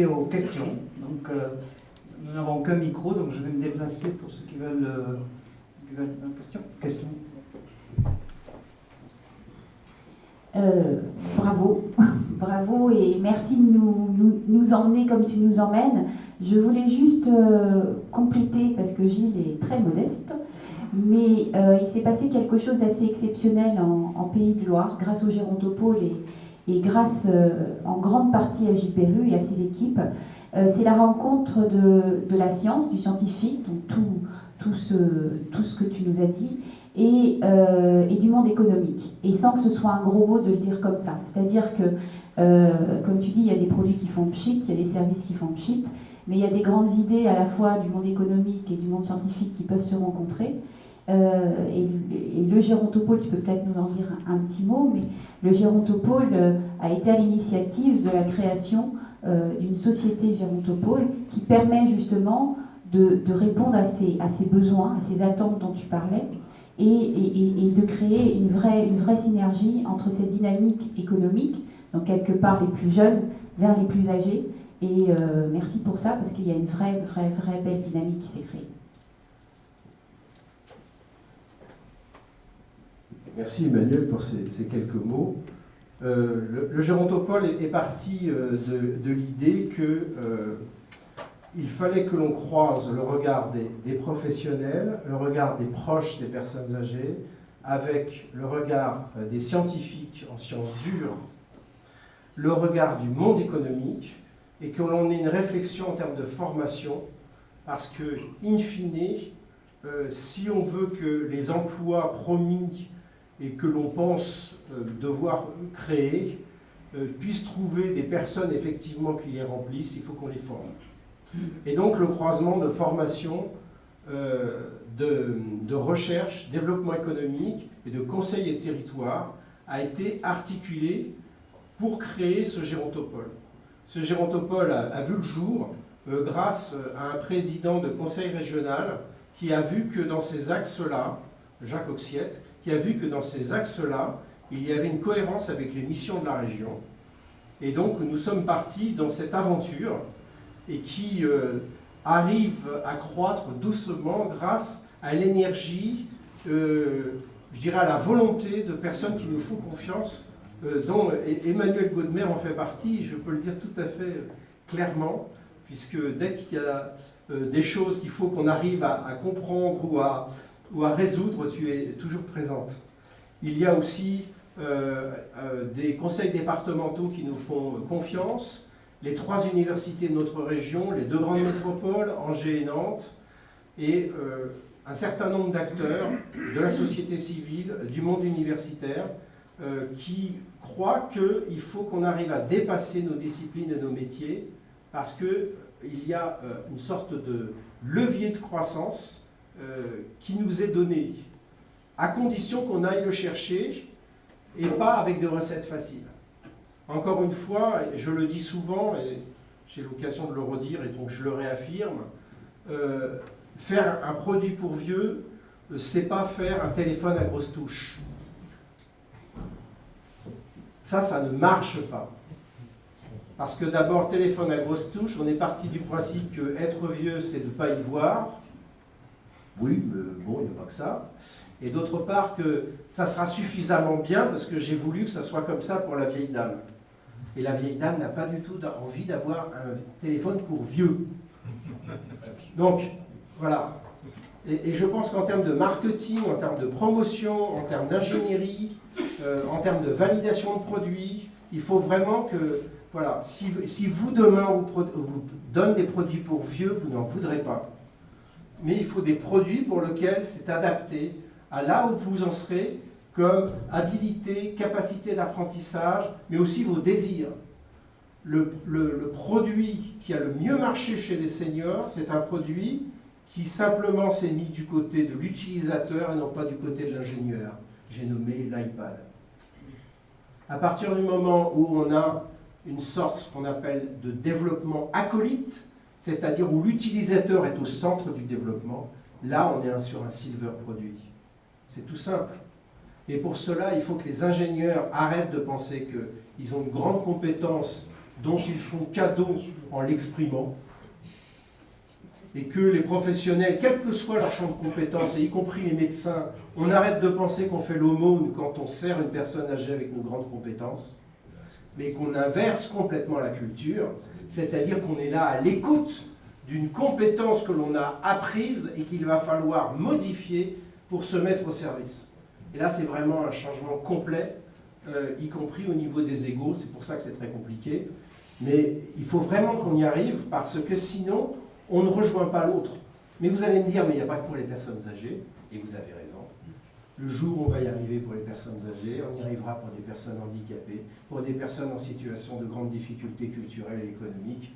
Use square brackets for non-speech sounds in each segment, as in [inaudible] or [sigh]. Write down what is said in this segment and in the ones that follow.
passer aux questions. Donc, euh, nous n'avons qu'un micro, donc je vais me déplacer pour ceux qui veulent, euh, qui veulent une question. question. Euh, bravo, [laughs] bravo et merci de nous, nous, nous, emmener comme tu nous emmènes. Je voulais juste euh, compléter, parce que Gilles est très modeste, mais euh, il s'est passé quelque chose d'assez exceptionnel en, en, Pays de Loire grâce au Gérontopole et, et grâce euh, en grande partie à Perru et à ses équipes. Euh, c'est la rencontre de, la science, du scientifique, donc tout, ce, que tu nous as dit, et, euh, et, du monde économique. Et sans que ce soit un gros mot de le dire comme ça. C'est-à-dire que, comme tu dis, il y a des produits qui font pchit, il y a des services qui font pchit, mais il y a des grandes idées à la fois du monde économique et du monde scientifique qui peuvent se rencontrer. Euh, et, le gérontopole, tu peux peut-être nous en dire un, petit mot, mais le gérontopole euh, a été à l'initiative de la création euh, d'une société gérontopole qui permet justement de, répondre à ces, besoins, à ces attentes dont tu parlais, et, de créer une vraie, une vraie synergie entre cette dynamique économique, donc quelque part les plus jeunes vers les plus âgés. Et merci pour ça, parce qu'il y a une vraie, vraie, vraie belle dynamique qui s'est créée. Merci Emmanuel pour ces, quelques mots. Euh, le, le, gérontopole est, parti euh, de, l'idée que euh, fallait que l'on croise le regard des, professionnels, le regard des proches des personnes âgées, avec le regard des scientifiques en sciences dures, le regard du monde économique, et que l'on ait une réflexion en termes de formation, parce que, in fine, si on veut que les emplois promis et que l'on pense euh, devoir créer euh, puissent trouver des personnes effectivement qui les remplissent, il faut qu'on les forme. Et donc le croisement de formation, euh, de, recherche, développement économique et de conseil et de territoire a été articulé pour créer ce gérontopole. Ce gérontopole a, vu le jour grâce à un président de conseil régional qui a vu que dans ces axes-là, Jacques Oxiette, qui a vu que dans ces axes-là, il y avait une cohérence avec les missions de la région. Et donc nous sommes partis dans cette aventure et qui euh, arrive à croître doucement grâce à l'énergie, euh, je dirais à la volonté de personnes qui nous font confiance, euh, dont Emmanuel Gaudemer en fait partie, je peux le dire tout à fait clairement, puisque dès qu'il y a des choses qu'il faut qu'on arrive à comprendre ou à, ou à résoudre, tu es toujours présente. Il y a aussi euh, euh, des conseils départementaux qui nous font confiance, les trois universités de notre région, les deux grandes métropoles, Angers et Nantes, et euh, un certain nombre d'acteurs de la société civile, du monde universitaire, qui croient qu'il faut qu'on arrive à dépasser nos disciplines et nos métiers, parce qu'il y a une sorte de levier de croissance euh, qui nous est donné, à condition qu'on aille le chercher et pas avec des recettes faciles. Encore une fois, je le dis souvent, et j'ai l'occasion de le redire et donc je le réaffirme, euh, faire un produit pour vieux, euh, c'est pas faire un téléphone à grosse touche. Ça, ça ne marche pas. Parce que d'abord, téléphone à grosse touche, on est parti du principe que être vieux, c'est de ne pas y voir. Oui, mais bon, il n'y a pas que ça. Et d'autre part, que ça sera suffisamment bien parce que j'ai voulu que ça soit comme ça pour la vieille dame. Et la vieille dame n'a pas du tout envie d'avoir un téléphone pour vieux. Donc, voilà. Et, je pense qu'en termes de marketing, en termes de promotion, en termes d'ingénierie, euh, en termes de validation de produits, il faut vraiment que, voilà, si, si vous demain vous, vous donne des produits pour vieux, vous n'en voudrez pas mais il faut des produits pour lesquels c'est adapté à là où vous en serez, comme habilité, capacité d'apprentissage, mais aussi vos désirs. Le, produit qui a le mieux marché chez les seniors, c'est un produit qui simplement s'est mis du côté de l'utilisateur et non pas du côté de l'ingénieur. J'ai nommé l'iPad. À partir du moment où on a une sorte, qu'on appelle de développement acolyte, c'est-à-dire où l'utilisateur est au centre du développement, là on est sur un silver produit. C'est tout simple. Et pour cela, il faut que les ingénieurs arrêtent de penser qu'ils ont une grande compétence dont ils font cadeau en l'exprimant, et que les professionnels, quel que soit leur champ de compétences, y compris les médecins, on arrête de penser qu'on fait l'aumône quand on sert une personne âgée avec nos grandes compétences, mais qu'on inverse complètement la culture, c'est-à-dire qu'on est là à l'écoute d'une compétence que l'on a apprise et qu'il va falloir modifier pour se mettre au service. Et là, c'est vraiment un changement complet, euh, y compris au niveau des égaux, c'est pour ça que c'est très compliqué. Mais il faut vraiment qu'on y arrive, parce que sinon, on ne rejoint pas l'autre. Mais vous allez me dire, mais il n'y a pas que pour les personnes âgées, et vous avez raison. Le jour où on va y arriver pour les personnes âgées, on y arrivera pour des personnes handicapées, pour des personnes en situation de grande difficulté culturelle et économique.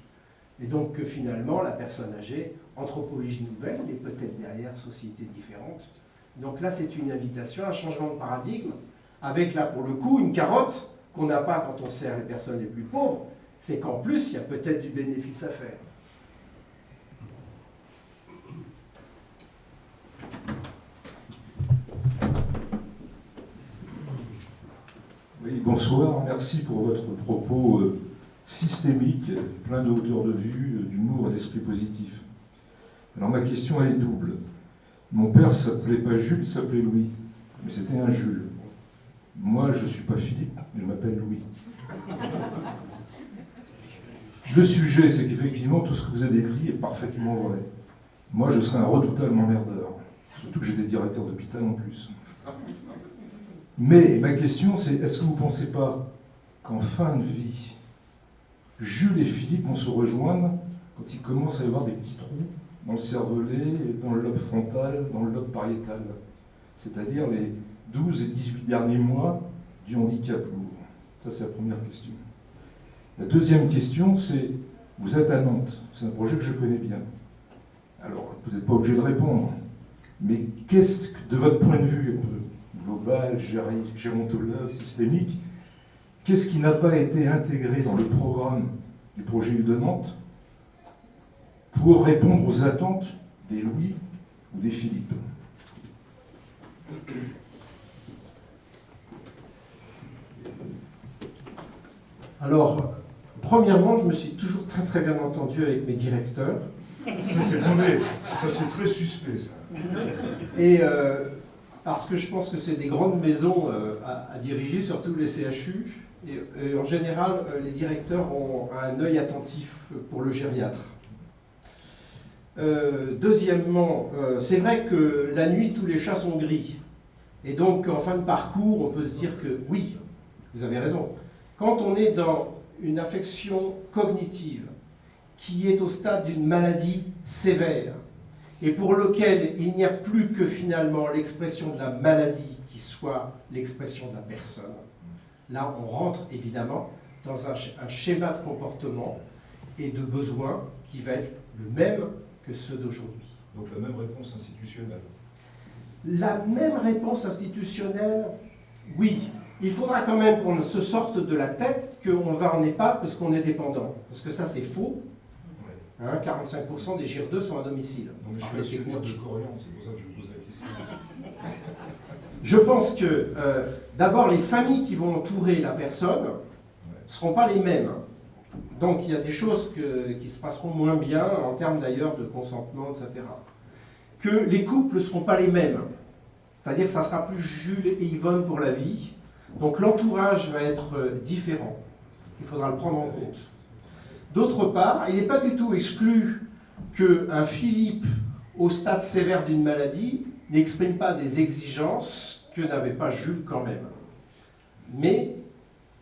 Et donc que finalement, la personne âgée, anthropologie nouvelle, mais peut-être derrière société différente. Donc là, c'est une invitation, un changement de paradigme, avec là, pour le coup, une carotte qu'on n'a pas quand on sert les personnes les plus pauvres, c'est qu'en plus, il y a peut-être du bénéfice à faire. Oui, bonsoir, merci pour votre propos euh, systémique, plein de hauteur de vue, euh, d'humour et d'esprit positif. Alors ma question elle est double. Mon père s'appelait pas Jules, il s'appelait Louis, mais c'était un Jules. Moi, je ne suis pas Philippe, je m'appelle Louis. Le sujet, c'est qu'effectivement, tout ce que vous avez décrit est parfaitement vrai. Moi, je serais un redoutable emmerdeur, surtout que j'étais directeur d'hôpital en plus. Mais ma question, c'est est-ce que vous ne pensez pas qu'en fin de vie, Jules et Philippe vont se rejoindre quand il commence à y avoir des petits trous dans le cervelet, dans le lobe frontal, dans le lobe pariétal? C'est-à-dire les 12 et 18 derniers mois du handicap lourd. Ça, c'est la première question. La deuxième question, c'est vous êtes à Nantes, c'est un projet que je connais bien. Alors, vous n'êtes pas obligé de répondre, mais qu'est-ce que, de votre point de vue, global, gérontologue, systémique, qu'est-ce qui n'a pas été intégré dans le programme du projet U de Nantes pour répondre aux attentes des Louis ou des Philippe? Alors, premièrement, je me suis toujours très très bien entendu avec mes directeurs. Ça c'est mauvais, ça c'est très suspect ça. Et euh, parce que je pense que c'est des grandes maisons euh, à, diriger, surtout les CHU. Et, en général, euh, les directeurs ont un œil attentif pour le gériatre. Euh, deuxièmement, c'est vrai que la nuit, tous les chats sont gris. Et donc, en fin de parcours, on peut se dire que oui, vous avez raison. Quand on est dans une affection cognitive qui est au stade d'une maladie sévère, et pour lequel il n'y a plus que finalement l'expression de la maladie qui soit l'expression de la personne. Là, on rentre évidemment dans un, schéma de comportement et de besoin qui va être le même que ceux d'aujourd'hui. Donc la même réponse institutionnelle La même réponse institutionnelle, oui. Il faudra quand même qu'on se sorte de la tête qu'on va en EHPAD parce qu'on est dépendant. Parce que ça, c'est faux. 45% hein, des GIR2 sont à domicile. je suis de Corian, c'est pour ça que je pose la question. [laughs] Je pense que euh, d'abord les familles qui vont entourer la personne ne seront pas les mêmes. Donc il y a des choses qui se passeront moins bien en termes d'ailleurs de consentement, etc. Que les couples ne seront pas les mêmes. C'est-à-dire que ça sera plus Jules et Yvonne pour la vie. Donc l'entourage va être euh, différent. Il faudra le prendre en compte. D'autre part, il n'est pas du tout exclu qu'un Philippe au stade sévère d'une maladie n'exprime pas des exigences que n'avait pas Jules quand même. Mais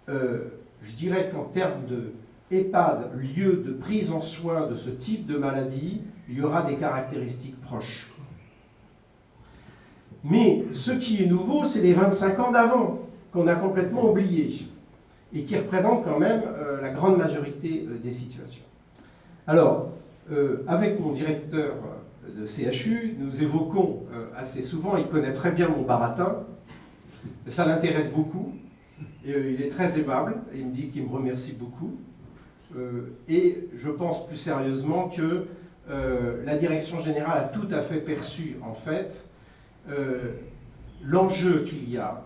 euh, je dirais qu'en termes de EHPAD, lieu de prise en soin de ce type de maladie, il y aura des caractéristiques proches. Mais ce qui est nouveau, c'est les 25 ans d'avant, qu'on a complètement oubliés et qui représente quand même euh, la grande majorité euh, des situations. Alors, euh, avec mon directeur de CHU, nous évoquons assez souvent, il connaît très bien mon baratin, ça l'intéresse beaucoup, et il est très aimable, il me dit qu'il me remercie beaucoup. et je pense plus sérieusement que la direction générale a tout à fait perçu, en fait, l'enjeu qu'il y a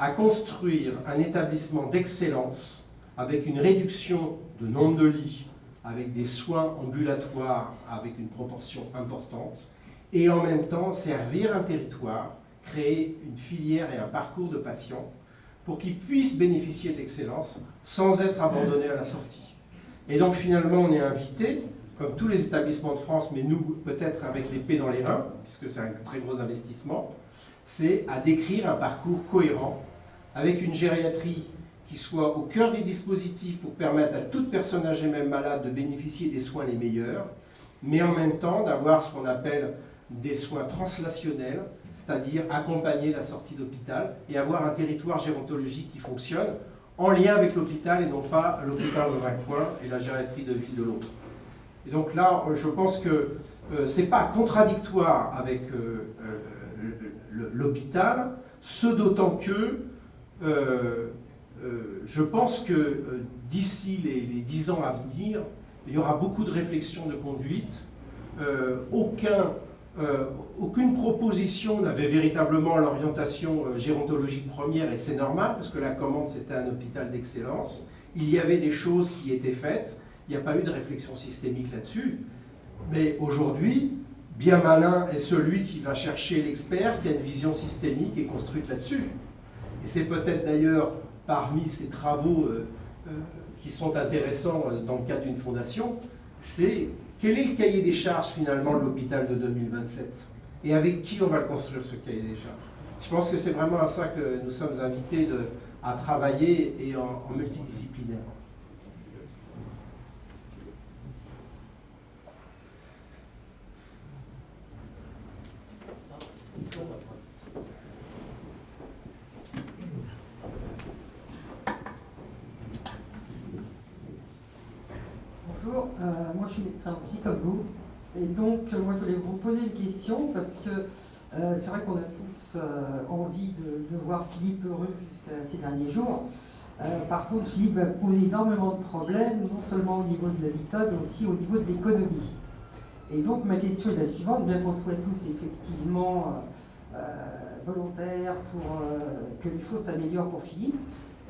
à construire un établissement d'excellence avec une réduction de nombre de lits, avec des soins ambulatoires avec une proportion importante, et en même temps servir un territoire, créer une filière et un parcours de patients pour qu'ils puissent bénéficier de l'excellence sans être abandonnés à la sortie. Et donc finalement, on est invité, comme tous les établissements de France, mais nous peut-être avec l'épée dans les reins, puisque c'est un très gros investissement, c'est à décrire un parcours cohérent avec une gériatrie qui soit au cœur des dispositifs pour permettre à toute personne âgée, même malade, de bénéficier des soins les meilleurs, mais en même temps d'avoir ce qu'on appelle des soins translationnels, c'est-à-dire accompagner la sortie d'hôpital et avoir un territoire gérontologique qui fonctionne en lien avec l'hôpital et non pas l'hôpital dans un coin et la gériatrie de ville de l'autre. Et donc là, je pense que euh, ce n'est pas contradictoire avec euh, euh, l'hôpital, ce d'autant que je pense que d'ici les, les 10 ans à venir, il y aura beaucoup de réflexions de conduite. aucun euh, aucune proposition n'avait véritablement l'orientation euh, gérontologique première, et c'est normal, parce que la commande, c'était un hôpital d'excellence. Il y avait des choses qui étaient faites, il n'y a pas eu de réflexion systémique là-dessus. Mais aujourd'hui, bien malin est celui qui va chercher l'expert qui a une vision systémique et construite là-dessus. Et c'est peut-être d'ailleurs parmi ces travaux euh, qui sont intéressants dans le cadre d'une fondation, c'est quel est le cahier des charges finalement de l'hôpital de 2027 Et avec qui on va construire ce cahier des charges? Je pense que c'est vraiment à ça que nous sommes invités à travailler et en multidisciplinaire. Euh, moi je suis médecin aussi comme vous. Et donc euh, moi je voulais vous poser une question parce que euh, c'est vrai qu'on a tous envie de, voir Philippe heureux jusqu'à ces derniers jours. par contre, Philippe va poser énormément de problèmes, non seulement au niveau de l'habitat, mais aussi au niveau de l'économie. Et donc ma question est la suivante, bien qu'on soit tous effectivement volontaires pour que les choses s'améliorent pour Philippe,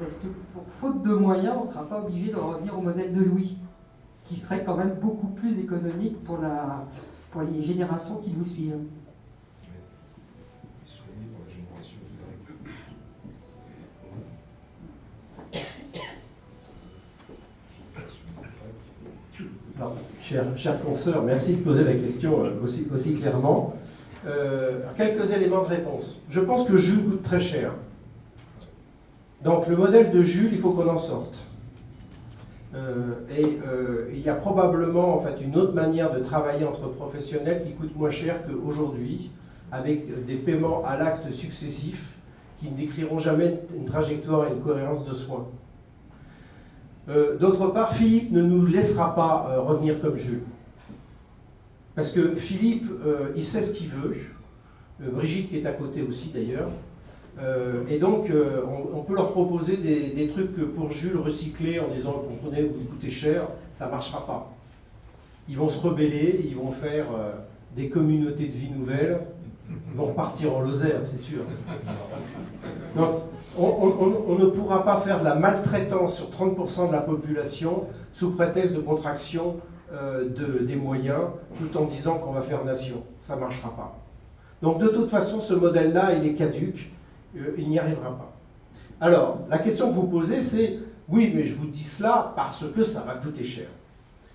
est-ce que pour faute de moyens, on ne sera pas obligé de revenir au modèle de Louis? Qui serait quand même beaucoup plus économique pour, la, pour les générations qui vous suivent. Cher, cher consoeur, merci de poser la question euh, aussi, aussi clairement. Euh, quelques éléments de réponse. Je pense que Jules coûte très cher. Donc le modèle de Jules, il faut qu'on en sorte. Euh, et euh, il y a probablement en fait, une autre manière de travailler entre professionnels qui coûte moins cher qu'aujourd'hui, avec des paiements à l'acte successifs qui ne décriront jamais une trajectoire et une cohérence de soins. Euh, d'autre part, Philippe ne nous laissera pas revenir comme Jules. Parce que Philippe, il sait ce qu'il veut. Brigitte qui est à côté aussi d'ailleurs. Euh, et donc, euh, on, peut leur proposer des, trucs pour Jules recyclés en disant, comprenez, vous lui coûtez cher, ça ne marchera pas. Ils vont se rebeller, ils vont faire euh, des communautés de vie nouvelles, ils vont repartir en Lozère, c'est sûr. Donc, on, ne pourra pas faire de la maltraitance sur 30% de la population sous prétexte de contraction de, des moyens, tout en disant qu'on va faire nation. Ça ne marchera pas. Donc de toute façon, ce modèle-là, il est caduque. Euh, il n'y arrivera pas. Alors, la question que vous posez, c'est oui, mais je vous dis cela parce que ça va coûter cher.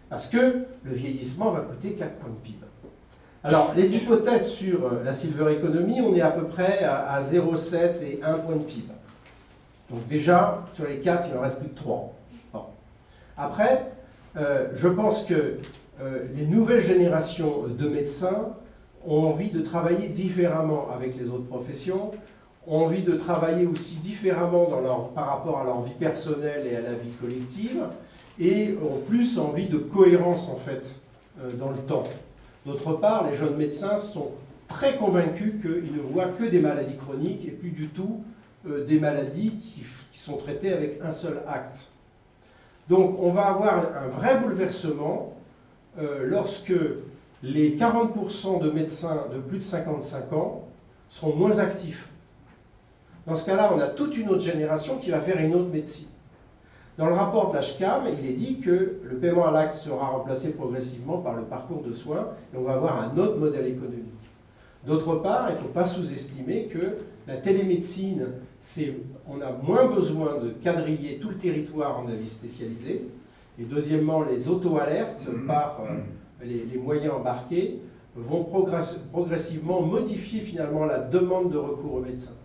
Parce que le vieillissement va coûter 4 points de PIB. Alors, les hypothèses sur euh, la silver economy, on est à peu près à 0,7 et 1 point de PIB. Donc déjà, sur les 4, il en reste plus que 3. Après, euh, je pense que les nouvelles générations de médecins ont envie de travailler différemment avec les autres professions, ont envie de travailler aussi différemment par rapport à leur vie personnelle et à la vie collective, et ont plus envie de cohérence en fait euh, dans le temps. D'autre part, les jeunes médecins sont très convaincus qu'ils ne voient que des maladies chroniques et plus du tout euh, des maladies qui, sont traitées avec un seul acte. Donc on va avoir un vrai bouleversement euh, lorsque les 40% de médecins de plus de 55 ans seront moins actifs dans ce cas-là, on a toute une autre génération qui va faire une autre médecine. Dans le rapport de l'HCAM, il est dit que le paiement à l'acte sera remplacé progressivement par le parcours de soins et on va avoir un autre modèle économique. D'autre part, il ne faut pas sous-estimer que la télémédecine, on a moins besoin de quadriller tout le territoire en avis spécialisé. Et deuxièmement, les auto-alertes par euh, les, les, moyens embarqués vont progressivement modifier finalement la demande de recours aux médecins.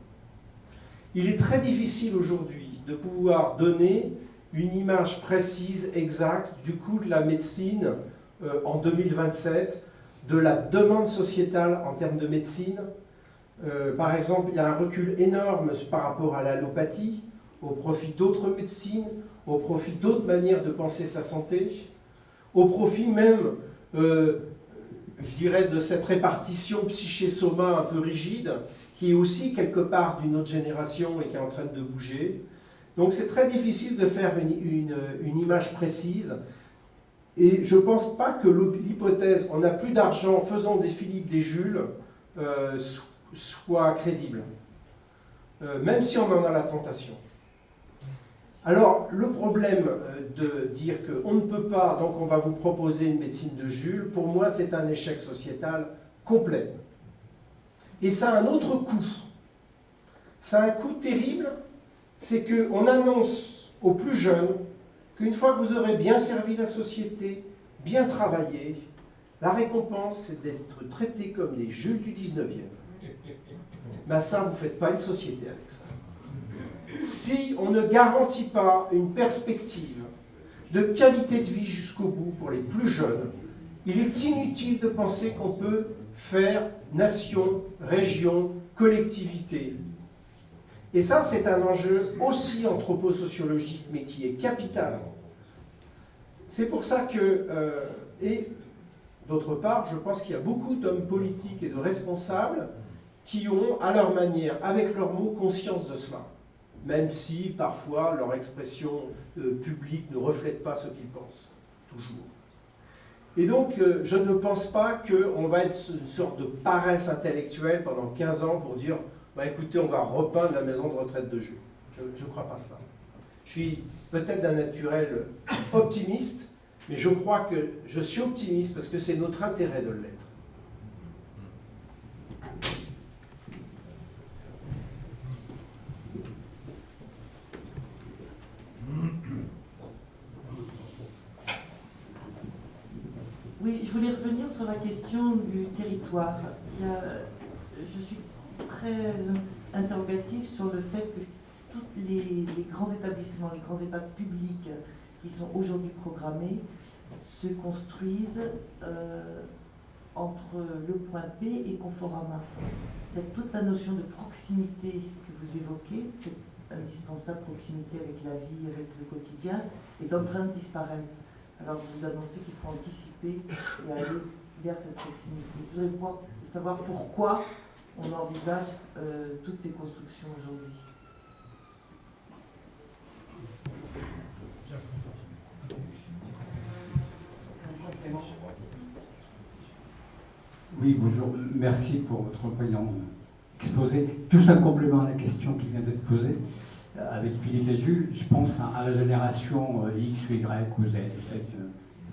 Il est très difficile aujourd'hui de pouvoir donner une image précise, exacte du coût de la médecine euh, en 2027, de la demande sociétale en termes de médecine. Euh, par exemple, il y a un recul énorme par rapport à l'allopathie, au profit d'autres médecines, au profit d'autres manières de penser sa santé, au profit même, euh, je dirais, de cette répartition psyché-soma un peu rigide, qui est aussi quelque part d'une autre génération et qui est en train de bouger. Donc c'est très difficile de faire une, image précise. Et je ne pense pas que l'hypothèse « on n'a plus d'argent, faisons des Philippe, des Jules euh, soit crédible. Euh, même si on en a la tentation. Alors, le problème euh, de dire qu'on ne peut pas, donc on va vous proposer une médecine de Jules, pour moi, c'est un échec sociétal complet. Et ça a un autre coût. Ça a un coût terrible, c'est qu'on annonce aux plus jeunes qu'une fois que vous aurez bien servi la société, bien travaillé, la récompense, c'est d'être traité comme des Jules du 19e. [laughs] Ben ça, vous ne faites pas une société avec ça si on ne garantit pas une perspective de qualité de vie jusqu'au bout pour les plus jeunes, il est inutile de penser qu'on peut faire nation, région, collectivité. Et ça, c'est un enjeu aussi anthroposociologique, mais qui est capital. C'est pour ça que, euh, et d'autre part, je pense qu'il y a beaucoup d'hommes politiques et de responsables qui ont, à leur manière, avec leurs mots, conscience de cela même si parfois leur expression euh, publique ne reflète pas ce qu'ils pensent, toujours. Et donc, euh, je ne pense pas qu'on va être une sorte de paresse intellectuelle pendant 15 ans pour dire bah, écoutez, on va repeindre la maison de retraite de jeu. Je ne crois pas cela. Je suis peut-être d'un naturel optimiste, mais je crois que je suis optimiste parce que c'est notre intérêt de l'être. Oui, je voulais revenir sur la question du territoire. je suis très interrogative sur le fait que tous les, grands établissements, les grands EHPAD publics qui sont aujourd'hui programmés se construisent euh, entre le point P et Conforama. Toute la notion de proximité que vous évoquez, cette indispensable proximité avec la vie, avec le quotidien, est en train de disparaître. Alors vous annoncez qu'il faut anticiper et aller cette proximité. Je voudrais savoir pourquoi on envisage euh, toutes ces constructions aujourd'hui. Oui, bonjour. Merci pour votre brillant exposé. Juste un complément à la question qui vient d'être posée. Euh, avec Philippe Jules, je pense à, la génération euh, X Y ou Z,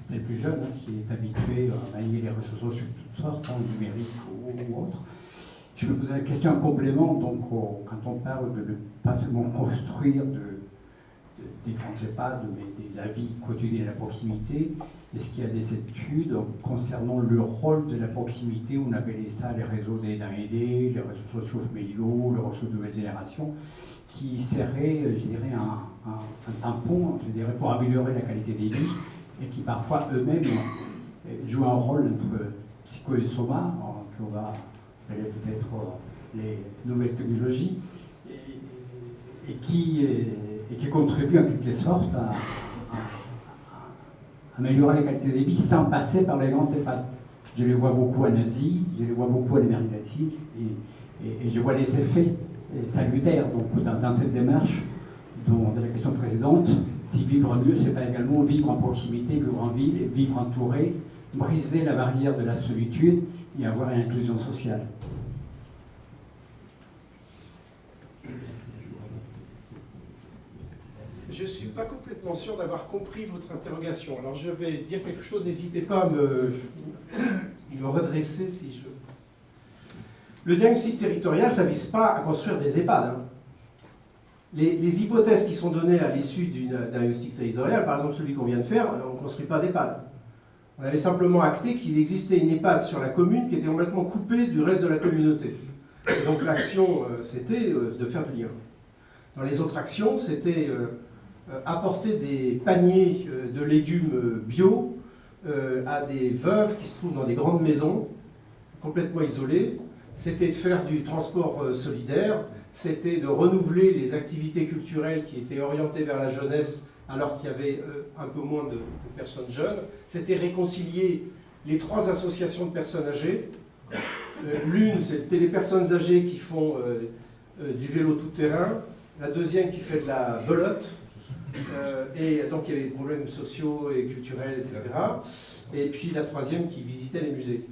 c'est plus jeune, hein, qui est habitué à manier les réseaux sociaux de toutes sortes, hein, numériques ou, ou autres. Je me posais la question en complément, donc quand on parle de ne pas seulement construire de, des grands EHPAD, mais de la vie quotidienne à la proximité, est-ce qu'il y a des études concernant le rôle de la proximité, on appelait ça les réseaux d'aidants aidés, les réseaux sociaux familiaux, le réseau de nouvelle génération qui serait, je un, tampon, pour améliorer la qualité des vies, et qui parfois eux-mêmes euh, jouent un rôle entre psycho et soma, qu'on va appeler peut-être euh, les nouvelles technologies, et, qui, et qui contribuent en quelque sorte à, améliorer la qualité des vies sans passer par les grandes EHPAD. Je les vois beaucoup en Asie, je les vois beaucoup en Amérique latine, et, je vois les effets salutaire donc, dans, cette démarche de la question précédente. Si vivre mieux, c'est pas également vivre en proximité, vivre en ville, vivre entouré, briser la barrière de la solitude et avoir une inclusion sociale. je ne suis pas complètement sûr d'avoir compris votre interrogation. Alors je vais dire quelque chose, n'hésitez pas à me, redresser si je... Le diagnostic territorial, ça ne vise pas à construire des EHPAD. hein. Les, hypothèses qui sont données à l'issue d'un diagnostic territorial, par exemple celui qu'on vient de faire, on ne construit pas d'EHPAD. On avait simplement acté qu'il existait une EHPAD sur la commune qui était complètement coupée du reste de la communauté. Donc l'action, euh, c'était euh, de faire du lien. Dans les autres actions, c'était euh, euh, apporter des paniers euh, de légumes euh, bio euh, à des veuves qui se trouvent dans des grandes maisons, complètement isolées. C'était de faire du transport euh, solidaire, c'était de renouveler les activités culturelles qui étaient orientées vers la jeunesse alors qu'il y avait euh, un peu moins de, personnes jeunes. C'était réconcilier les trois associations de personnes âgées. Euh, L'une, c'était les personnes âgées qui font du vélo tout-terrain. La deuxième qui fait de la belote. Et donc il y avait des problèmes sociaux et culturels, etc. Et puis la troisième qui visitait les musées.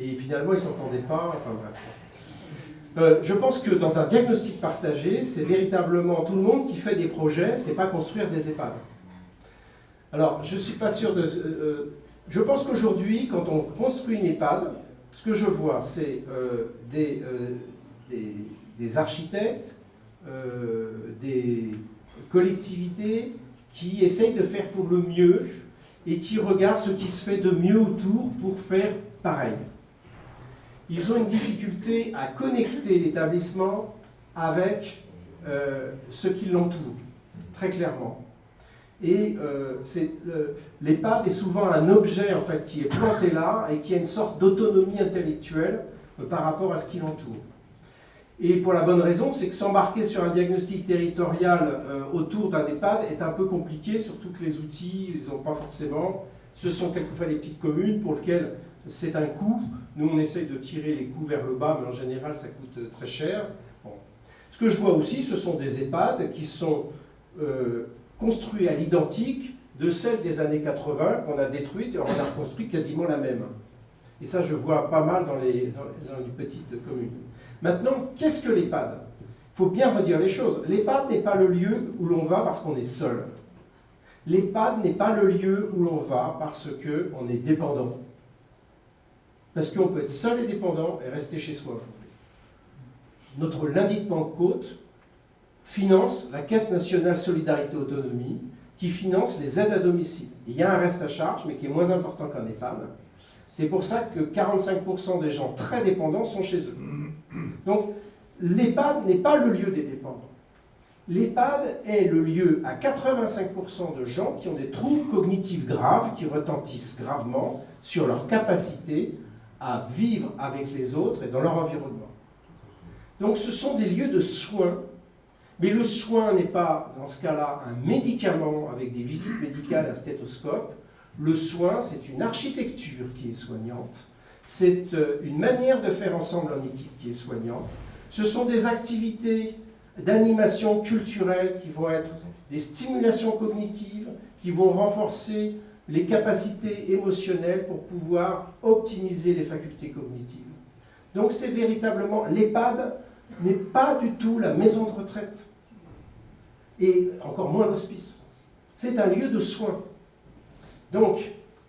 Et finalement, ils ne s'entendaient pas. Enfin bref. Euh, je pense que dans un diagnostic partagé, c'est véritablement tout le monde qui fait des projets, c'est pas construire des EHPAD. Alors, je suis pas sûr de. euh, euh, je pense qu'aujourd'hui, quand on construit une EHPAD, ce que je vois, c'est des, des, architectes, des collectivités qui essayent de faire pour le mieux et qui regardent ce qui se fait de mieux autour pour faire pareil. Ils ont une difficulté à connecter l'établissement avec euh, ce qui l'entoure, très clairement. Et euh, l'EHPAD est souvent un objet en fait, qui est planté là et qui a une sorte d'autonomie intellectuelle euh, par rapport à ce qui l'entoure. Et pour la bonne raison, c'est que s'embarquer sur un diagnostic territorial euh, autour d'un EHPAD est un peu compliqué, surtout que les outils, ils n'ont pas forcément. Ce sont quelquefois les petites communes pour lesquelles c'est un coût. Nous, on essaye de tirer les coûts vers le bas, mais en général, ça coûte euh, très cher. Ce que je vois aussi, ce sont des EHPAD qui sont euh, construits à l'identique de celles des années 80 qu'on a détruites et on a reconstruit quasiment la même. Et ça, je vois pas mal dans les, dans les petites communes. Maintenant, qu'est-ce que l'EHPAD? Il faut bien redire les choses. L'EHPAD n'est pas le lieu où l'on va parce qu'on est seul. L'EHPAD n'est pas le lieu où l'on va parce qu'on est dépendant. Parce qu'on peut être seul et dépendant et rester chez soi aujourd'hui. Notre lundi de Pentecôte finance la Caisse nationale solidarité autonomie qui finance les aides à domicile. Il y a un reste à charge, mais qui est moins important qu'un EHPAD. C'est pour ça que 45% des gens très dépendants sont chez eux. Donc, l'EHPAD n'est pas le lieu des dépendants. L'EHPAD est le lieu à 85% de gens qui ont des troubles cognitifs graves, qui retentissent gravement sur leur capacité à vivre avec les autres et dans leur environnement. Donc ce sont des lieux de soins, mais le soin n'est pas, dans ce cas-là, un médicament avec des visites médicales à stéthoscope. Le soin, c'est une architecture qui est soignante, c'est euh, une manière de faire ensemble en équipe qui est soignante. Ce sont des activités d'animation culturelle qui vont être des stimulations cognitives, qui vont renforcer les capacités émotionnelles pour pouvoir optimiser les facultés cognitives. Donc c'est véritablement, l'EHPAD n'est pas du tout la maison de retraite, et encore moins l'hospice. C'est un lieu de soins. Donc,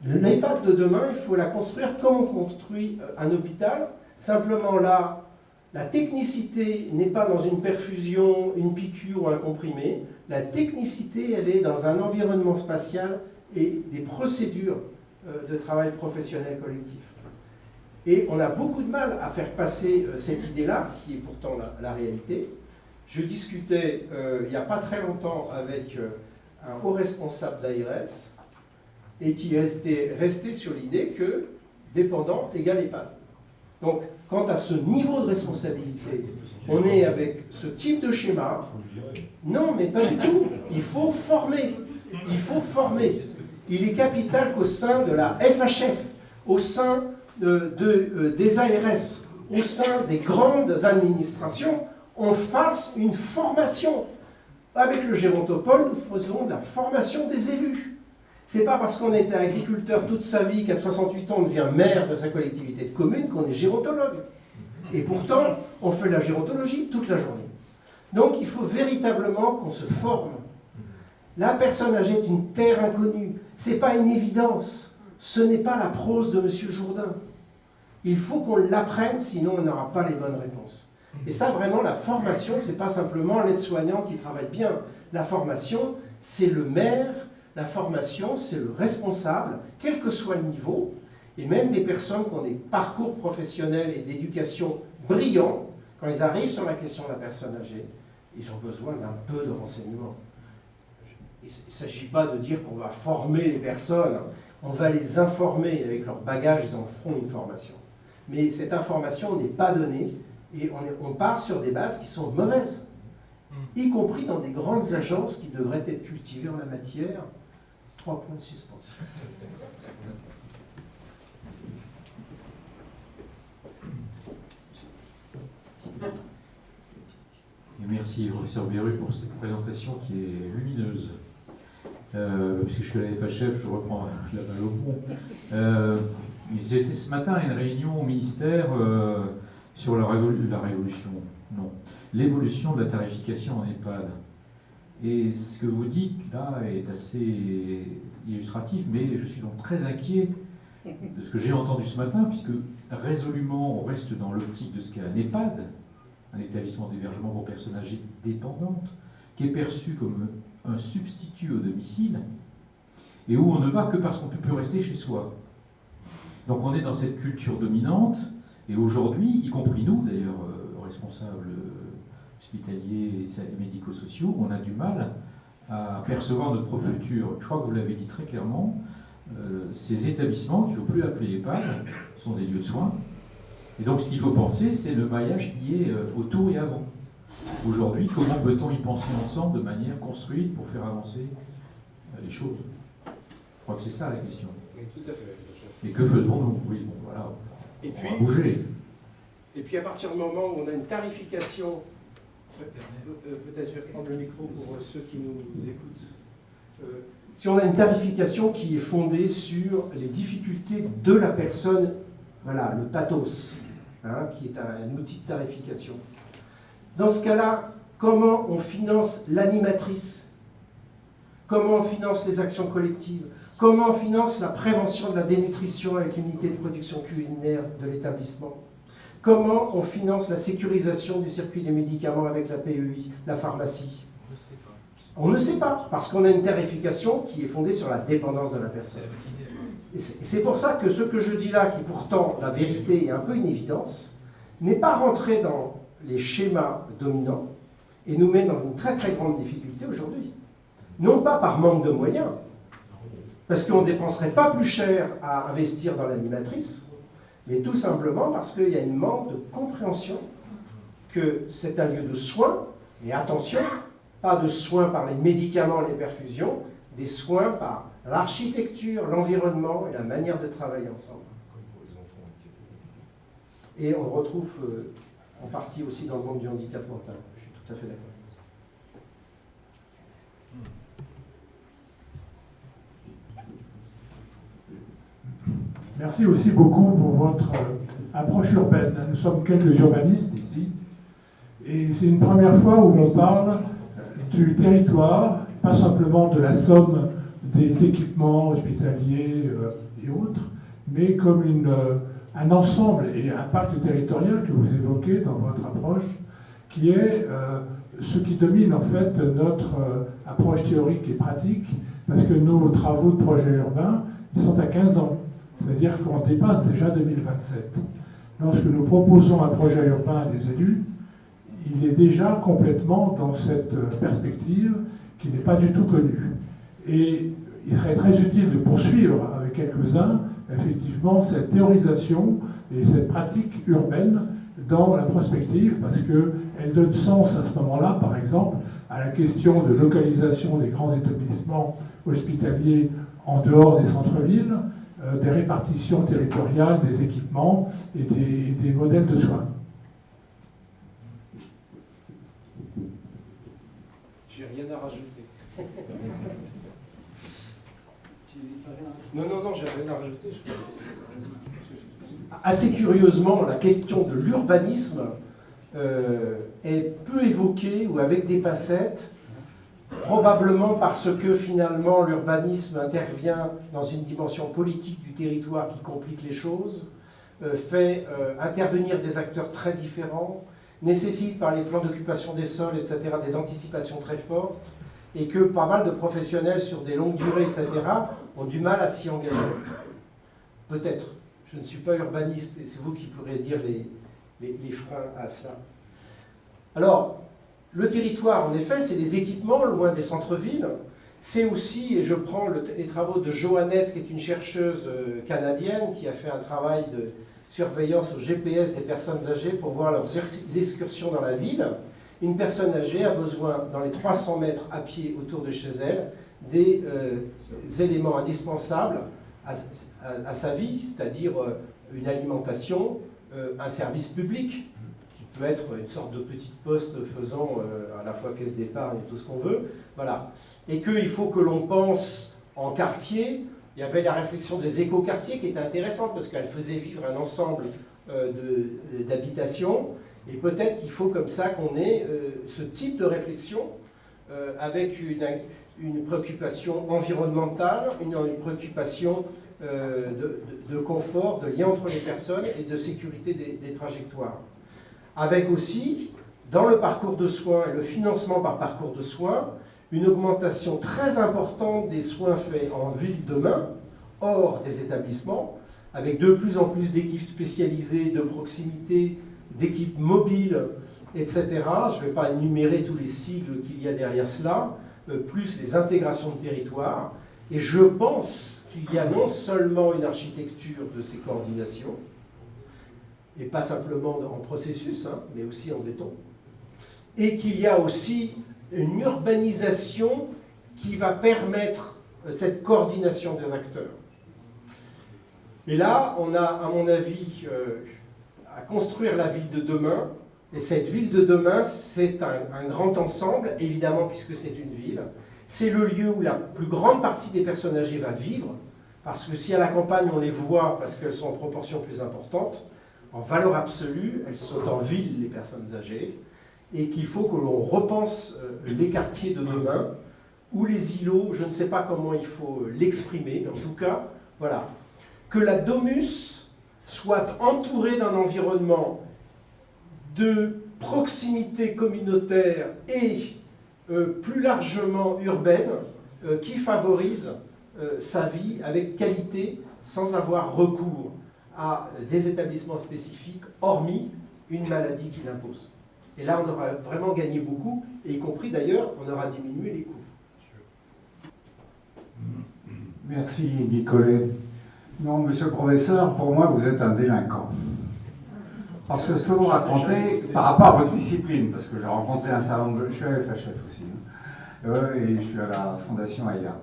l'EHPAD de demain, il faut la construire comme on construit euh, un hôpital. Simplement là, la technicité n'est pas dans une perfusion, une piqûre ou un comprimé. La technicité, elle est dans un environnement spatial et des procédures euh, de travail professionnel collectif. Et on a beaucoup de mal à faire passer euh, cette idée-là, qui est pourtant la, la réalité. Je discutais euh, il n'y a pas très longtemps avec euh, un haut responsable d'ARS et qui était resté sur l'idée que dépendant égale EHPAD. Donc, quant à ce niveau de responsabilité, on est avec ce type de schéma. Non, mais pas du tout. Il faut former. Il faut former. Il est capital qu'au sein de la FHF, au sein de, de, euh, des ARS, au sein des grandes administrations, on fasse une formation. Avec le Gérontopole, nous faisons de la formation des élus. C'est pas parce qu'on était agriculteur toute sa vie qu'à 68 ans on devient maire de sa collectivité de commune qu'on est gérontologue. Et pourtant, on fait la gérontologie toute la journée. Donc il faut véritablement qu'on se forme. La personne âgée est une terre inconnue. Ce n'est pas une évidence. Ce n'est pas la prose de M. Jourdain. Il faut qu'on l'apprenne, sinon on n'aura pas les bonnes réponses. Et ça, vraiment, la formation, ce n'est pas simplement l'aide-soignant qui travaille bien. La formation, c'est le maire, la formation, c'est le responsable, quel que soit le niveau, et même des personnes qui ont des parcours professionnels et d'éducation brillants, quand ils arrivent sur la question de la personne âgée, ils ont besoin d'un peu de renseignements. Il ne s'agit pas de dire qu'on va former les personnes, on va les informer, avec leur bagage, ils en feront une formation. Mais cette information n'est pas donnée, et on, on part sur des bases qui sont mauvaises, y compris dans des grandes agences qui devraient être cultivées en la matière. Trois points de suspension. Et merci, professeur Beru, pour cette présentation qui est lumineuse. Euh, puisque je suis à la FHF, je reprends la balle au pont. Euh, J'étais ce matin à une réunion au ministère euh, sur la, la, révolution, non, l'évolution de la tarification en EHPAD. Et ce que vous dites là est assez illustratif, mais je suis donc très inquiet de ce que j'ai entendu ce matin, puisque résolument on reste dans l'optique de ce qu'est un EHPAD, un établissement d'hébergement pour personnes âgées dépendantes, qui est perçu comme un substitut au domicile, et où on ne va que parce qu'on ne peut plus rester chez soi. Donc on est dans cette culture dominante, et aujourd'hui, y compris nous d'ailleurs, euh, responsables hospitaliers et médico-sociaux, on a du mal à percevoir notre propre futur. Je crois que vous l'avez dit très clairement, euh, ces établissements, qu'il ne faut plus appeler EHPAD, sont des lieux de soins. Et donc ce qu'il faut penser, c'est le maillage qui est euh, autour et avant. Aujourd'hui, comment peut-on y penser ensemble de manière construite pour faire avancer les choses? Je crois que c'est ça la question. Oui, tout à fait. Et que faisons-nous? Oui, bon, voilà, et on puis, va bouger. Et puis à partir du moment où on a une tarification, euh, peut-être je vais prendre le micro pour ceux qui nous écoutent. Euh, si on a une tarification qui est fondée sur les difficultés de la personne, voilà, le pathos, hein, qui est un, un outil de tarification. Dans ce cas-là, comment on finance l'animatrice? Comment on finance les actions collectives? Comment on finance la prévention de la dénutrition avec l'unité de production culinaire de l'établissement? Comment on finance la sécurisation du circuit des médicaments avec la PEI, la pharmacie? On ne sait pas, parce qu'on a une tarification qui est fondée sur la dépendance de la personne. C'est pour ça que ce que je dis là, qui pourtant, la vérité est un peu une évidence, n'est pas rentré dans les schémas dominants et nous met dans une très très grande difficulté aujourd'hui. Non pas par manque de moyens, parce qu'on ne dépenserait pas plus cher à investir dans l'animatrice, mais tout simplement parce qu'il y a une manque de compréhension que c'est un lieu de soins, et attention, pas de soins par les médicaments, les perfusions, des soins par l'architecture, l'environnement et la manière de travailler ensemble. Et on retrouve euh, en partie aussi dans le monde du handicap mental. Je suis tout à fait d'accord. Merci aussi beaucoup pour votre euh, approche urbaine. Nous sommes quelques urbanistes ici. Et c'est une première fois où on parle euh, du territoire, pas simplement de la somme des équipements hospitaliers euh, et autres, mais comme une, un ensemble et un pacte territorial que vous évoquez dans votre approche, qui est ce qui domine en fait notre approche théorique et pratique, parce que nos travaux de projet urbain, ils sont à 15 ans. C'est-à-dire qu'on dépasse déjà 2027. Lorsque nous proposons un projet urbain à des élus, il est déjà complètement dans cette perspective qui n'est pas du tout connue. Et il serait très utile de poursuivre avec quelques-uns, effectivement, cette théorisation et cette pratique urbaine dans la prospective, parce qu'elle donne sens à ce moment-là, par exemple, à la question de localisation des grands établissements hospitaliers en dehors des centres-villes, euh, des répartitions territoriales des équipements et des, des modèles de soins. J'ai rien à rajouter. Non, non, non, j'ai rien à rajouter. Assez curieusement, la question de l'urbanisme euh, est peu évoquée ou avec des passettes probablement parce que finalement l'urbanisme intervient dans une dimension politique du territoire qui complique les choses, euh, fait euh, intervenir des acteurs très différents, nécessite par les plans d'occupation des sols, etc., des anticipations très fortes, et que pas mal de professionnels sur des longues durées, etc., ont du mal à s'y engager. Peut-être. Je ne suis pas urbaniste, et c'est vous qui pourrez dire les, les, les freins à cela. Alors, le territoire, en effet, c'est des équipements loin des centres-villes. C'est aussi, et je prends les travaux de Joannette, qui est une chercheuse euh, canadienne, qui a fait un travail de surveillance au GPS des personnes âgées pour voir leurs excursions dans la ville. Une personne âgée a besoin, dans les 300 mètres à pied autour de chez elle, des euh, éléments indispensables à, sa vie, c'est-à-dire euh, une alimentation, un service public, peut être une sorte de petite poste faisant euh, à la fois caisse d'épargne et tout ce qu'on veut. Voilà. Et qu'il faut que l'on pense en quartier. Il y avait la réflexion des éco-quartiers qui était intéressante parce qu'elle faisait vivre un ensemble euh, d'habitations. Et peut-être qu'il faut comme ça qu'on ait euh, ce type de réflexion avec une, une, préoccupation environnementale, une, préoccupation de, confort, de lien entre les personnes et de sécurité des trajectoires avec aussi, dans le parcours de soins et le financement par parcours de soins, une augmentation très importante des soins faits en ville demain, hors des établissements, avec de plus en plus d'équipes spécialisées, de proximité, d'équipes mobiles, etc. Je ne vais pas énumérer tous les sigles qu'il y a derrière cela, euh, plus les intégrations de territoire. Et je pense qu'il y a non seulement une architecture de ces coordinations, et pas simplement en processus, hein, mais aussi en béton, et qu'il y a aussi une urbanisation qui va permettre euh, cette coordination des acteurs. Et là, on a, à mon avis, euh, à construire la ville de demain, et cette ville de demain, c'est un, grand ensemble, évidemment, puisque c'est une ville. C'est le lieu où la plus grande partie des personnes âgées va vivre, parce que si à la campagne on les voit, parce qu'elles sont en proportion plus importante, en valeur absolue, elles sont en ville, les personnes âgées, et qu'il faut que l'on repense euh, les quartiers de demain, ou les îlots, je ne sais pas comment il faut l'exprimer, mais en tout cas, voilà, que la domus soit entourée d'un environnement de proximité communautaire et euh, plus largement urbaine euh, qui favorise sa vie avec qualité sans avoir recours à des établissements spécifiques, hormis une maladie qui l'impose. Et là, on aura vraiment gagné beaucoup, et y compris d'ailleurs, on aura diminué les coûts. Merci Nicolet. Non, monsieur le professeur, pour moi, vous êtes un délinquant. Parce que ce que vous racontez, par rapport à votre discipline, parce que j'ai rencontré un certain nombre de... Je suis à FHF aussi, hein, euh, et je suis à la Fondation AIA.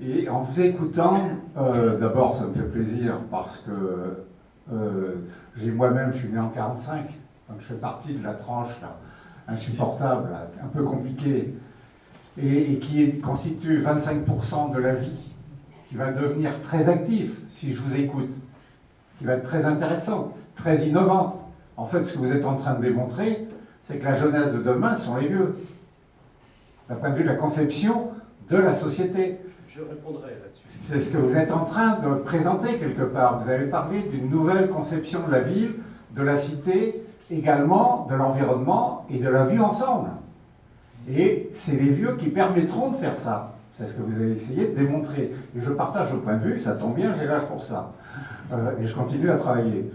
Et en vous écoutant, euh, d'abord, ça me fait plaisir parce que euh, moi-même, je suis né en 45, donc je fais partie de la tranche là, insupportable, un peu compliquée, et, qui constitue 25% de la vie, qui va devenir très actif si je vous écoute, qui va être très intéressante, très innovante. En fait, ce que vous êtes en train de démontrer, c'est que la jeunesse de demain sont les vieux, d'un point de vue de la conception de la société. Je répondrai là-dessus. C'est ce que vous êtes en train de présenter quelque part. Vous avez parlé d'une nouvelle conception de la ville, de la cité, également de l'environnement et de la vie ensemble. Et c'est les vieux qui permettront de faire ça. C'est ce que vous avez essayé de démontrer. Et je partage le point de vue, ça tombe bien, j'ai l'âge pour ça. Euh, et je continue à travailler.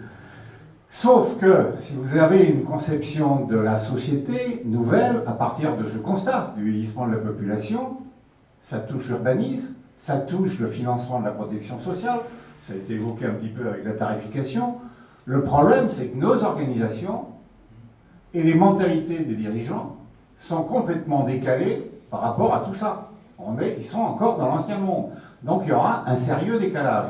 Sauf que si vous avez une conception de la société nouvelle à partir de ce constat du vieillissement de la population, ça touche l'urbanisme, ça touche le financement de la protection sociale, ça a été évoqué un petit peu avec la tarification. Le problème, c'est que nos organisations et les mentalités des dirigeants sont complètement décalées par rapport à tout ça. Ils sont encore dans l'ancien monde. Donc il y aura un sérieux décalage.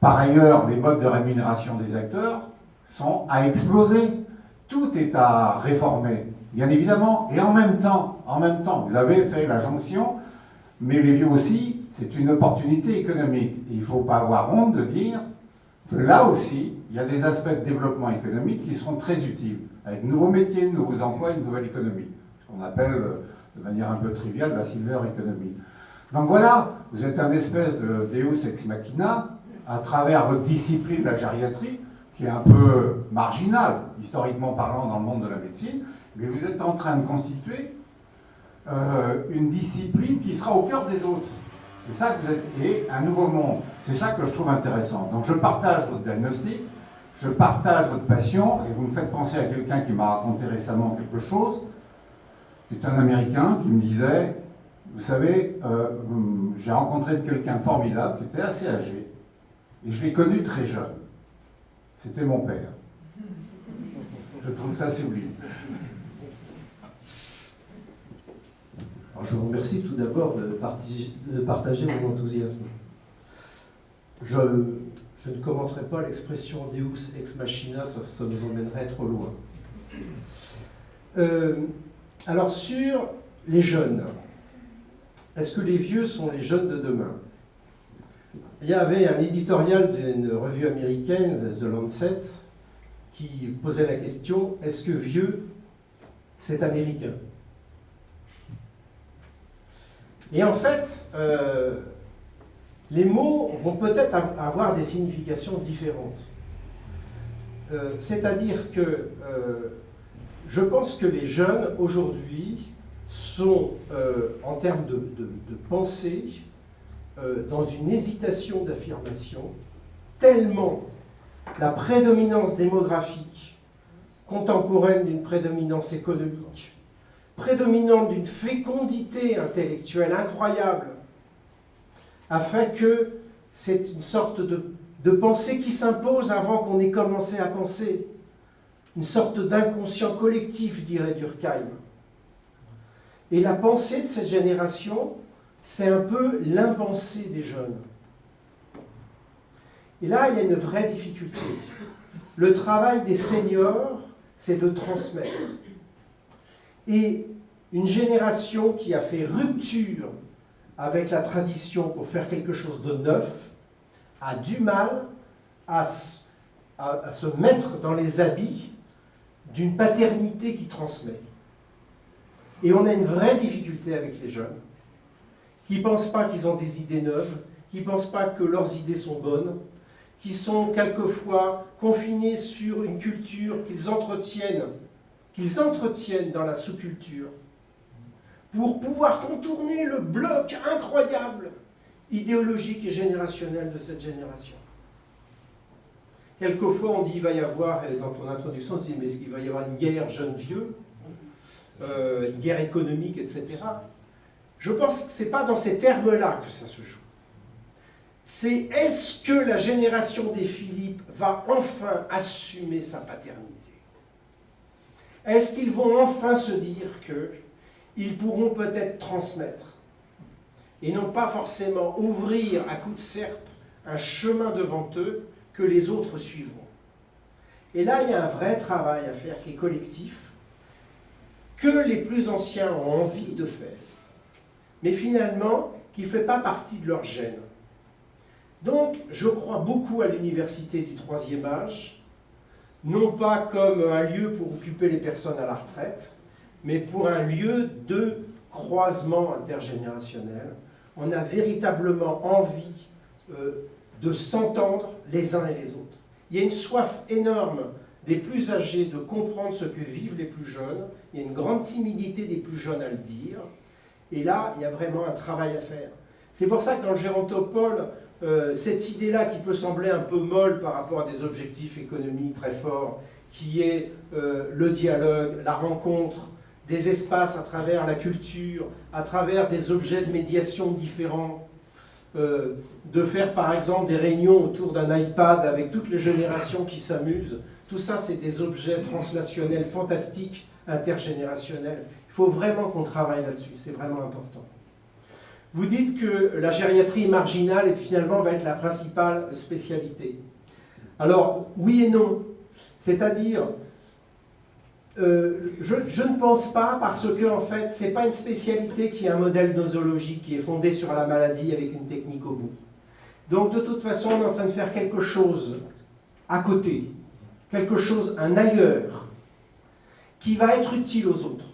Par ailleurs, les modes de rémunération des acteurs sont à exploser. Tout est à réformer, bien évidemment. Et en même temps, en même temps, vous avez fait la jonction mais les vieux aussi, c'est une opportunité économique. il ne faut pas avoir honte de dire que là aussi, il y a des aspects de développement économique qui seront très utiles, avec de nouveaux métiers, de nouveaux emplois, une nouvelle économie. Ce qu'on appelle de manière un peu triviale, la silver economy. Donc voilà, vous êtes un espèce de Deus ex machina à travers votre discipline, la gériatrie, qui est un peu marginale, historiquement parlant, dans le monde de la médecine, mais vous êtes en train de constituer euh, une discipline qui sera au cœur des autres. C'est ça que vous êtes, et un nouveau monde. C'est ça que je trouve intéressant. Donc je partage votre diagnostic, je partage votre passion, et vous me faites penser à quelqu'un qui m'a raconté récemment quelque chose, qui est un Américain qui me disait, vous savez, euh, j'ai rencontré quelqu'un formidable qui était assez âgé, et je l'ai connu très jeune. C'était mon père. Je trouve ça sublime. Alors, je vous remercie tout d'abord de, partager mon enthousiasme. Je, ne commenterai pas l'expression Deus ex machina, ça, ça, nous emmènerait trop loin. Euh, alors sur les jeunes, est-ce que les vieux sont les jeunes de demain? Il y avait un éditorial d'une revue américaine, The Lancet, qui posait la question, est-ce que vieux, c'est américain? Et en fait, euh, les mots vont peut-être avoir des significations différentes. Euh, C'est-à-dire que euh, je pense que les jeunes, aujourd'hui, sont, en termes de pensée, euh, dans une hésitation d'affirmation, tellement la prédominance démographique contemporaine d'une prédominance économique, prédominante d'une fécondité intellectuelle incroyable, a fait que c'est une sorte de, de pensée qui s'impose avant qu'on ait commencé à penser, une sorte d'inconscient collectif, dirait Durkheim. Et la pensée de cette génération, c'est un peu l'impensée des jeunes. Et là, il y a une vraie difficulté. Le travail des seniors, c'est de transmettre. Et une génération qui a fait rupture avec la tradition pour faire quelque chose de neuf a du mal à, à se mettre dans les habits d'une paternité qui transmet. Et on a une vraie difficulté avec les jeunes, qui ne pensent pas qu'ils ont des idées neuves, qui ne pensent pas que leurs idées sont bonnes, qui sont quelquefois confinés sur une culture qu'ils entretiennent, qu'ils entretiennent dans la sous-culture, pour pouvoir contourner le bloc incroyable idéologique et générationnel de cette génération. Quelquefois, on dit qu'il va y avoir, dans ton introduction, tu dis, mais est-ce qu'il va y avoir une guerre jeune-vieux, euh, une guerre économique, etc. Je pense que ce n'est pas dans ces termes-là que ça se joue. C'est est-ce que la génération des Philippe va enfin assumer sa paternité? Est-ce qu'ils vont enfin se dire qu'ils pourront peut-être transmettre et non pas forcément ouvrir à coups de serpe un chemin devant eux que les autres suivront? Et là, il y a un vrai travail à faire qui est collectif, que les plus anciens ont envie de faire, mais finalement qui ne fait pas partie de leur gène. Donc, je crois beaucoup à l'université du troisième âge, non pas comme un lieu pour occuper les personnes à la retraite, mais pour un lieu de croisement intergénérationnel. On a véritablement envie euh, de s'entendre les uns et les autres. Il y a une soif énorme des plus âgés de comprendre ce que vivent les plus jeunes. Il y a une grande timidité des plus jeunes à le dire. Et là, il y a vraiment un travail à faire. C'est pour ça que dans le gérontopole, euh, cette idée-là qui peut sembler un peu molle par rapport à des objectifs économiques très forts, qui est euh, le dialogue, la rencontre, des espaces à travers la culture, à travers des objets de médiation différents, euh, de faire par exemple des réunions autour d'un iPad avec toutes les générations qui s'amusent. Tout ça, c'est des objets translationnels fantastiques, intergénérationnels. Il faut vraiment qu'on travaille là-dessus, c'est vraiment important. Vous dites que la gériatrie marginale finalement va être la principale spécialité. Alors, oui et non. C'est-à-dire, euh, je, ne pense pas parce que en fait, ce n'est pas une spécialité qui est un modèle nosologique qui est fondé sur la maladie avec une technique au bout. Donc de toute façon, on est en train de faire quelque chose à côté, quelque chose, un ailleurs, qui va être utile aux autres.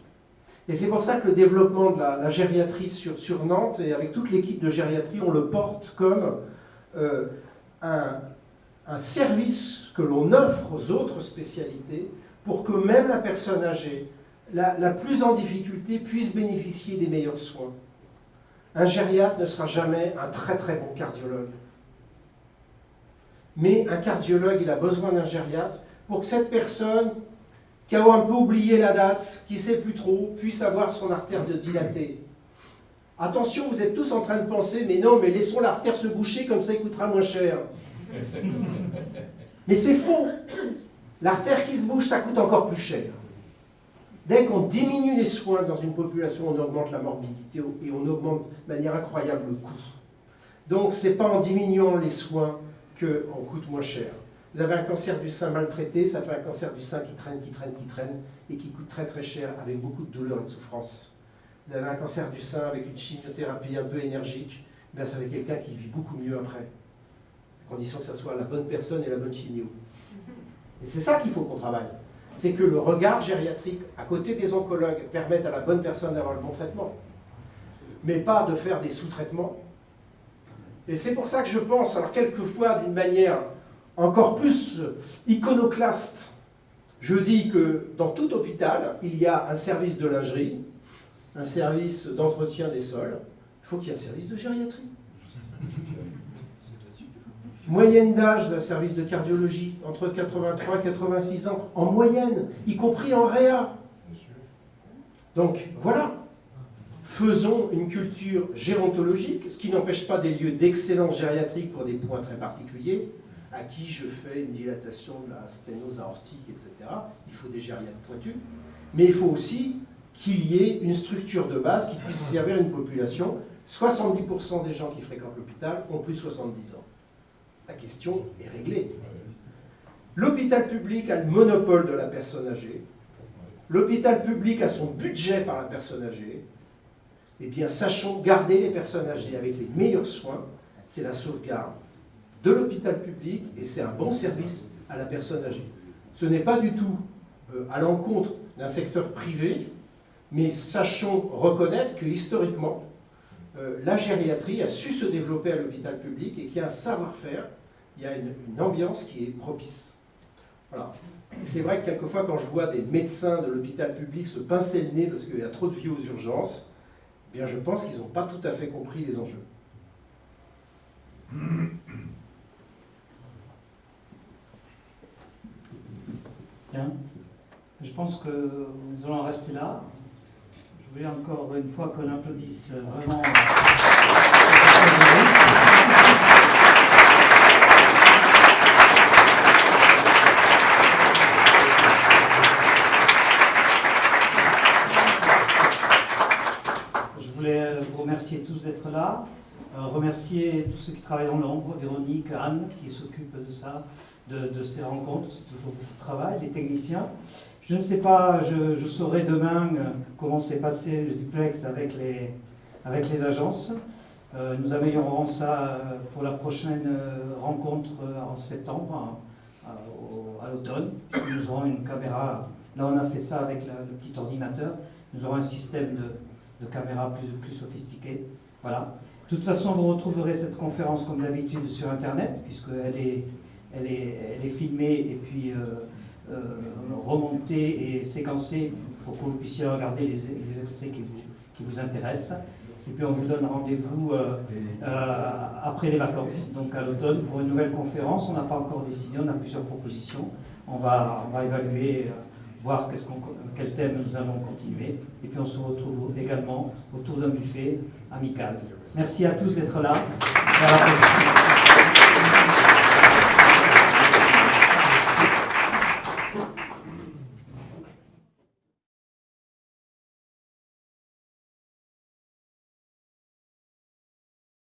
Et c'est pour ça que le développement de la, gériatrie sur, Nantes, et avec toute l'équipe de gériatrie, on le porte comme euh, un, un service que l'on offre aux autres spécialités pour que même la personne âgée, la, la, plus en difficulté, puisse bénéficier des meilleurs soins. Un gériatre ne sera jamais un très très bon cardiologue. Mais un cardiologue, il a besoin d'un gériatre pour que cette personne qui a un peu oublié la date, qui ne sait plus trop, puisse avoir son artère de dilatée. Attention, vous êtes tous en train de penser, mais non, mais laissons l'artère se boucher, comme ça il coûtera moins cher. Mais c'est faux. L'artère qui se bouge, ça coûte encore plus cher. Dès qu'on diminue les soins dans une population, on augmente la morbidité et on augmente de manière incroyable le coût. Donc, ce n'est pas en diminuant les soins qu'on coûte moins cher. Vous avez un cancer du sein maltraité, ça fait un cancer du sein qui traîne, qui traîne, qui traîne, et qui coûte très très cher, avec beaucoup de douleur et de souffrance. Vous avez un cancer du sein avec une chimiothérapie un peu énergique, bien ça fait quelqu'un qui vit beaucoup mieux après. À condition que ce soit la bonne personne et la bonne chimio. Et c'est ça qu'il faut qu'on travaille. C'est que le regard gériatrique, à côté des oncologues, permette à la bonne personne d'avoir le bon traitement. Mais pas de faire des sous-traitements. Et c'est pour ça que je pense, alors quelquefois d'une manière encore plus iconoclaste, je dis que dans tout hôpital, il y a un service de lingerie, un service d'entretien des sols, il faut qu'il y ait un service de gériatrie. [laughs] Moyenne d'âge d'un service de cardiologie, entre 83 et 86 ans, en moyenne, y compris en réa. Donc voilà, faisons une culture gérontologique, ce qui n'empêche pas des lieux d'excellence gériatrique pour des points très particuliers, à qui je fais une dilatation de la sténose aortique, etc. Il faut des gériatres pointus. Mais il faut aussi qu'il y ait une structure de base qui puisse servir une population. 70% des gens qui fréquentent l'hôpital ont plus de 70 ans. La question est réglée. L'hôpital public a le monopole de la personne âgée. L'hôpital public a son budget par la personne âgée. Eh bien, sachons garder les personnes âgées avec les meilleurs soins. C'est la sauvegarde de l'hôpital public et c'est un bon service à la personne âgée. Ce n'est pas du tout euh, à l'encontre d'un secteur privé, mais sachons reconnaître que historiquement, euh, la gériatrie a su se développer à l'hôpital public et qu'il y a un savoir-faire, il y a une, ambiance qui est propice. Voilà. C'est vrai que quelquefois, quand je vois des médecins de l'hôpital public se pincer le nez parce qu'il y a trop de vie aux urgences, eh bien je pense qu'ils n'ont pas tout à fait compris les enjeux. Bien. Je pense que nous allons rester là. Je voulais encore une fois qu'on applaudisse vraiment. Je voulais vous remercier tous d'être là, euh, remercier tous ceux qui travaillent dans l'ombre, Véronique, Anne qui s'occupent de ça, de, ces rencontres, c'est toujours beaucoup de travail, les techniciens. Je ne sais pas, je, saurai demain euh, comment s'est passé le duplex avec les, avec les agences. Euh, nous améliorerons ça euh, pour la prochaine rencontre en septembre, à, l'automne. Nous aurons une caméra, là on a fait ça avec le petit ordinateur, nous aurons un système de, de caméra plus, plus sophistiqué. Voilà. De toute façon, vous retrouverez cette conférence comme d'habitude sur Internet, puisqu'elle est elle est, filmée et puis euh, euh, remontée et séquencée pour que vous puissiez regarder les, extraits qui vous, qui vous, intéressent. Et puis on vous donne rendez-vous euh, après les vacances, donc à l'automne, pour une nouvelle conférence. On n'a pas encore décidé, on a plusieurs propositions. On va, on va évaluer, voir quel thème nous allons continuer. Et puis on se retrouve également autour d'un buffet amical. Merci à tous d'être là.